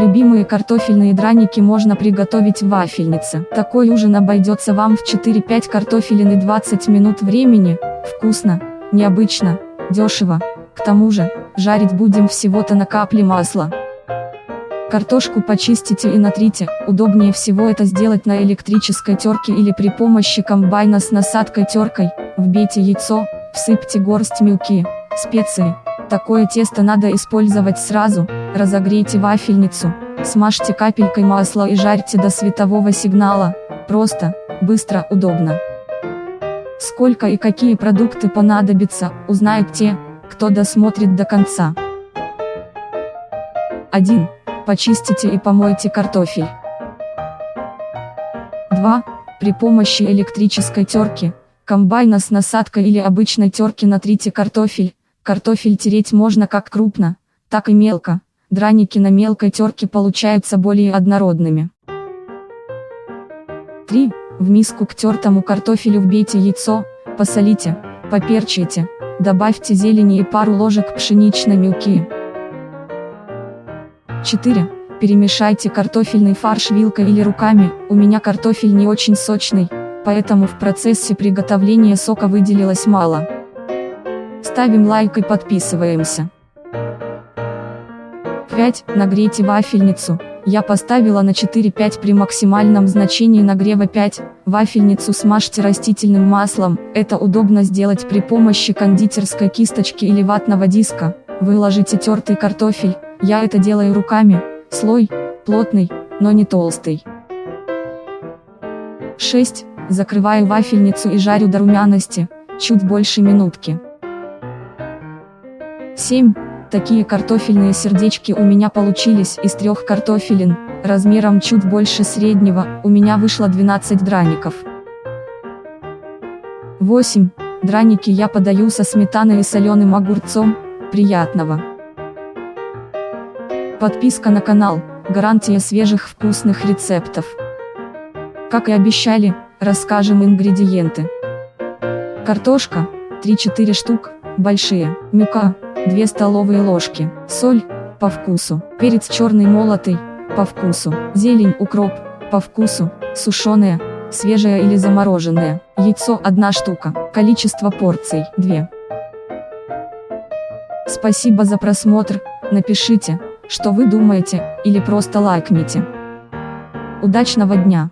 Любимые картофельные драники можно приготовить в вафельнице. Такой ужин обойдется вам в 4-5 картофелин и 20 минут времени. Вкусно, необычно, дешево. К тому же, жарить будем всего-то на капле масла. Картошку почистите и натрите, удобнее всего это сделать на электрической терке или при помощи комбайна с насадкой-теркой, вбейте яйцо, всыпьте горсть мюки, специи. Такое тесто надо использовать сразу, разогрейте вафельницу, смажьте капелькой масла и жарьте до светового сигнала, просто, быстро, удобно. Сколько и какие продукты понадобятся, узнают те, кто досмотрит до конца. 1. Почистите и помойте картофель. 2. При помощи электрической терки, комбайна с насадкой или обычной терки натрите картофель. Картофель тереть можно как крупно, так и мелко. Драники на мелкой терке получаются более однородными. 3. В миску к тертому картофелю вбейте яйцо, посолите, поперчите, добавьте зелени и пару ложек пшеничной муки. 4. Перемешайте картофельный фарш вилкой или руками, у меня картофель не очень сочный, поэтому в процессе приготовления сока выделилось мало. Ставим лайк и подписываемся. 5. Нагрейте вафельницу, я поставила на 4-5 при максимальном значении нагрева 5, вафельницу смажьте растительным маслом, это удобно сделать при помощи кондитерской кисточки или ватного диска, выложите тертый картофель, я это делаю руками, слой, плотный, но не толстый. 6. Закрываю вафельницу и жарю до румяности, чуть больше минутки. 7. Такие картофельные сердечки у меня получились из трех картофелин, размером чуть больше среднего, у меня вышло 12 драников. 8. Драники я подаю со сметаной и соленым огурцом, приятного. Подписка на канал, гарантия свежих вкусных рецептов. Как и обещали, расскажем ингредиенты. Картошка, 3-4 штук, большие, мюка, 2 столовые ложки, соль, по вкусу, перец черный молотый, по вкусу, зелень, укроп, по вкусу, сушеная, свежая или замороженная, яйцо 1 штука, количество порций 2. Спасибо за просмотр, напишите, что вы думаете, или просто лайкните. Удачного дня!